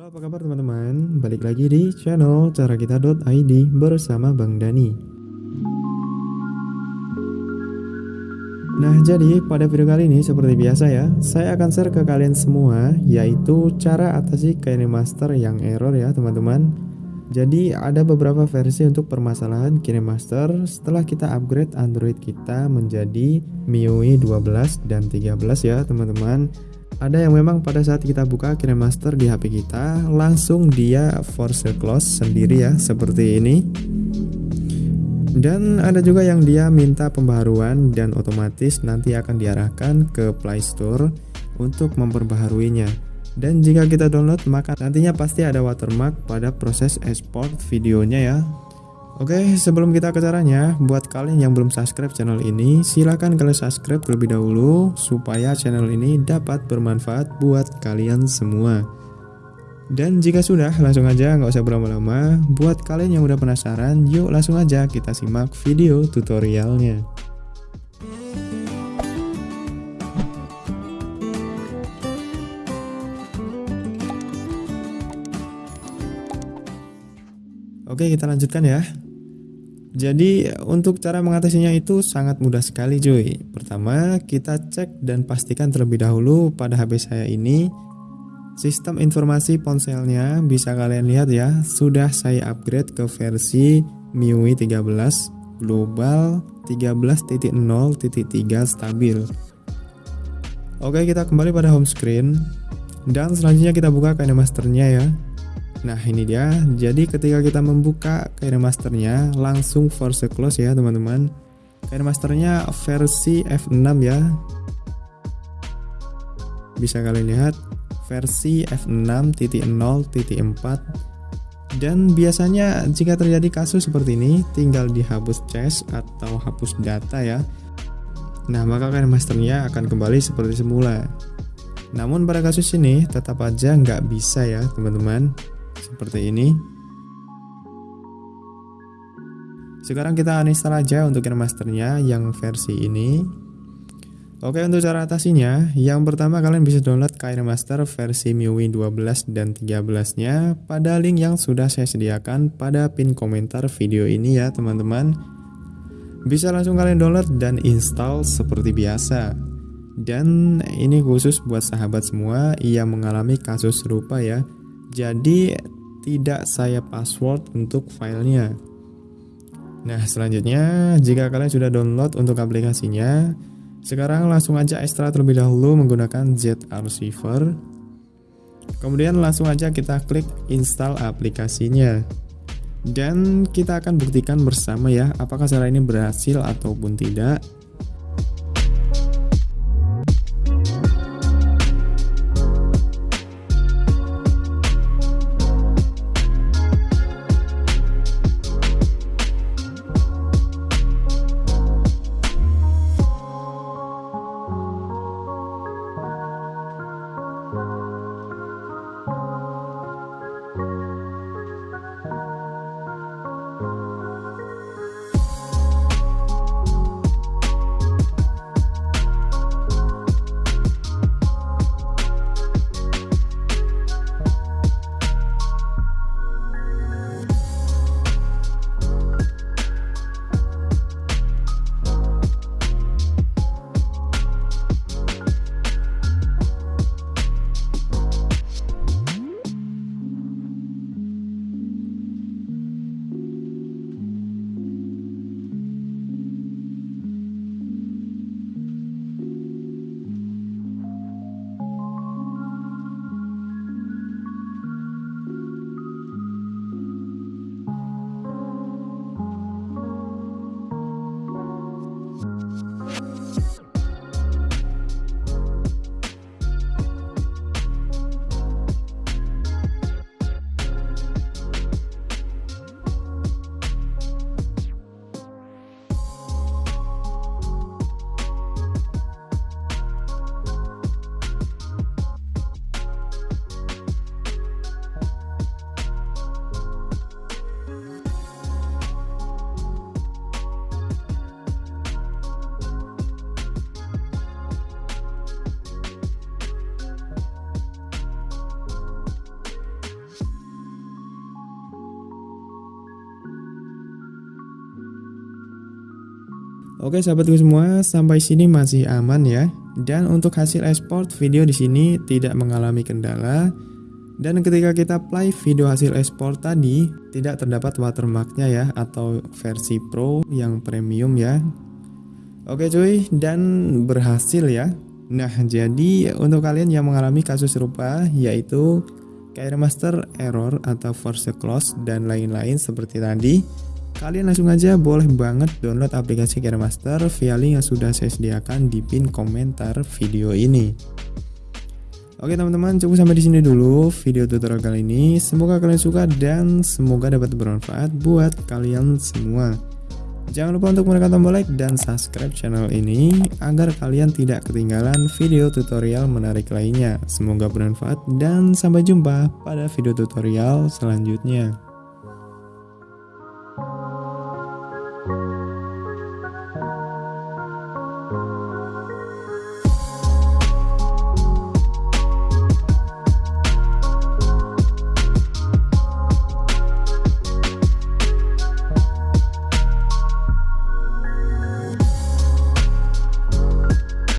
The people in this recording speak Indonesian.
Halo apa kabar teman-teman? Balik lagi di channel carakita.id bersama Bang Dani. Nah jadi pada video kali ini seperti biasa ya Saya akan share ke kalian semua Yaitu cara atasi KineMaster yang error ya teman-teman. Jadi ada beberapa versi untuk permasalahan KineMaster Setelah kita upgrade Android kita menjadi MIUI 12 dan 13 ya teman-teman ada yang memang pada saat kita buka KineMaster di HP kita langsung dia force close sendiri ya seperti ini. Dan ada juga yang dia minta pembaharuan dan otomatis nanti akan diarahkan ke Play Store untuk memperbaharuinya. Dan jika kita download maka nantinya pasti ada watermark pada proses export videonya ya Oke, sebelum kita ke caranya, buat kalian yang belum subscribe channel ini, silahkan kalian subscribe terlebih dahulu supaya channel ini dapat bermanfaat buat kalian semua. Dan jika sudah, langsung aja nggak usah berlama-lama. Buat kalian yang udah penasaran, yuk langsung aja kita simak video tutorialnya. Oke, kita lanjutkan ya. Jadi untuk cara mengatasinya itu sangat mudah sekali cuy. Pertama kita cek dan pastikan terlebih dahulu pada HP saya ini Sistem informasi ponselnya bisa kalian lihat ya. Sudah saya upgrade ke versi MIUI 13 Global 13.0.3 stabil. Oke kita kembali pada home screen. Dan selanjutnya kita buka KineMasternya ya Nah ini dia, jadi ketika kita membuka KineMasternya langsung force close ya teman-teman. KineMasternya versi F6 ya. Bisa kalian lihat versi F6.0.4 dan biasanya jika terjadi kasus seperti ini tinggal dihapus cache atau hapus data ya. Nah maka KineMasternya akan kembali seperti semula. Namun pada kasus ini tetap aja nggak bisa ya teman-teman seperti ini. Sekarang kita uninstall aja untuk masternya yang versi ini. Oke untuk cara atasinya yang pertama kalian bisa download KineMaster versi MIUI 12 dan 13 nya pada link yang sudah saya sediakan pada pin komentar video ini ya teman-teman. Bisa langsung kalian download dan install seperti biasa. Dan ini khusus buat sahabat semua yang mengalami kasus serupa ya jadi tidak saya password untuk filenya. Nah selanjutnya jika kalian sudah download untuk aplikasinya, sekarang langsung aja extract terlebih dahulu menggunakan Z Archiver. Kemudian langsung aja kita klik install aplikasinya. Dan kita akan buktikan bersama ya apakah cara ini berhasil ataupun tidak. Oke sahabatku semua, sampai sini masih aman ya. Dan untuk hasil export video di sini tidak mengalami kendala. Dan ketika kita play video hasil export tadi, tidak terdapat watermarknya ya atau versi Pro yang premium ya. Oke cuy, dan berhasil ya. Nah, jadi untuk kalian yang mengalami kasus serupa yaitu Master error atau force close dan lain-lain seperti tadi, Kalian langsung aja boleh banget download aplikasi Master via link yang sudah saya sediakan di pin komentar video ini. Oke teman-teman, cukup sampai di sini dulu video tutorial kali ini. Semoga kalian suka dan semoga dapat bermanfaat buat kalian semua. Jangan lupa untuk menekan tombol like dan subscribe channel ini agar kalian tidak ketinggalan video tutorial menarik lainnya. Semoga bermanfaat dan sampai jumpa pada video tutorial selanjutnya.